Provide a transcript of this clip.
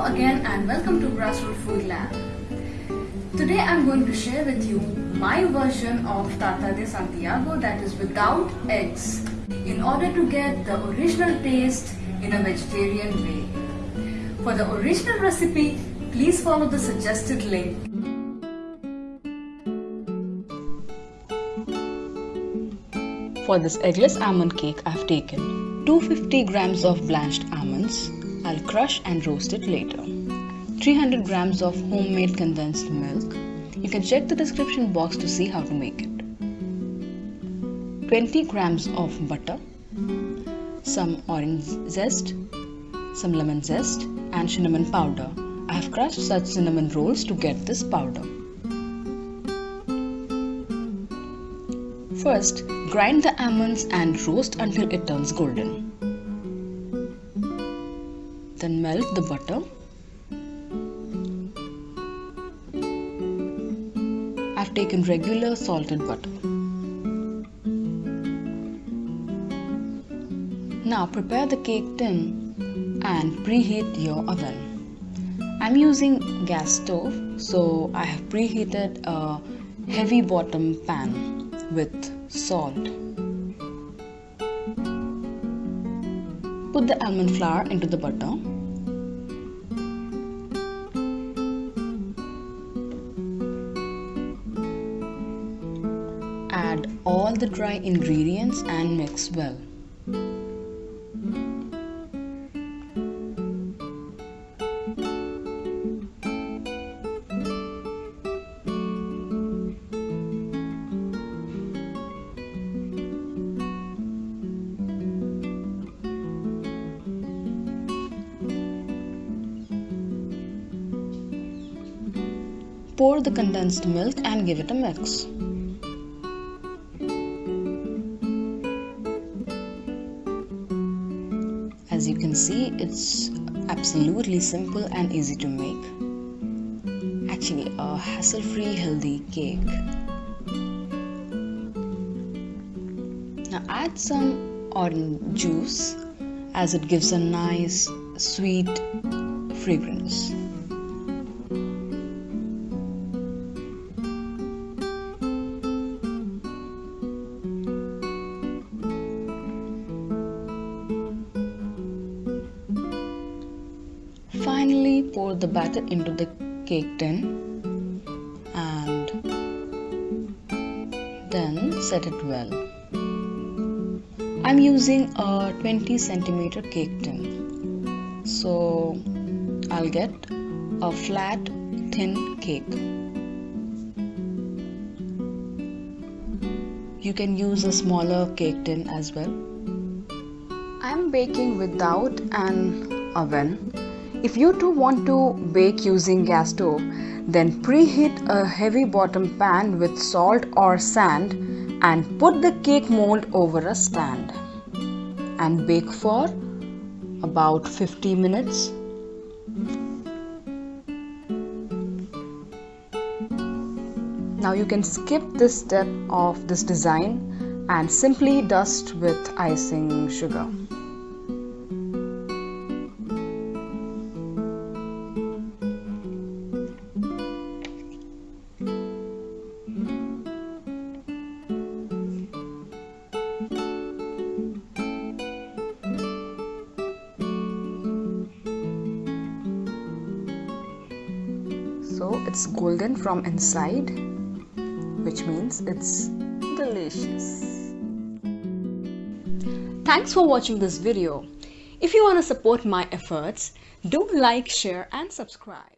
Again and welcome to Grassroot Food Lab. Today I'm going to share with you my version of Tarta de Santiago that is without eggs in order to get the original taste in a vegetarian way. For the original recipe, please follow the suggested link. For this eggless almond cake I've taken 250 grams of blanched almonds. I'll crush and roast it later. 300 grams of homemade condensed milk. You can check the description box to see how to make it. 20 grams of butter. Some orange zest, some lemon zest and cinnamon powder. I have crushed such cinnamon rolls to get this powder. First, grind the almonds and roast until it turns golden. Then melt the butter. I've taken regular salted butter. Now prepare the cake tin and preheat your oven. I'm using gas stove so I have preheated a heavy bottom pan with salt. Put the almond flour into the butter. Add all the dry ingredients and mix well. Pour the condensed milk and give it a mix. As you can see, it's absolutely simple and easy to make. Actually, a hassle-free healthy cake. Now add some orange juice as it gives a nice sweet fragrance. Pour the batter into the cake tin and then set it well. I'm using a 20 centimeter cake tin, so I'll get a flat, thin cake. You can use a smaller cake tin as well. I'm baking without an oven if you too want to bake using gas stove, then preheat a heavy bottom pan with salt or sand and put the cake mold over a stand and bake for about 50 minutes. Now you can skip this step of this design and simply dust with icing sugar. So it's golden from inside which means it's delicious. Thanks for watching this video. If you want to support my efforts do like share and subscribe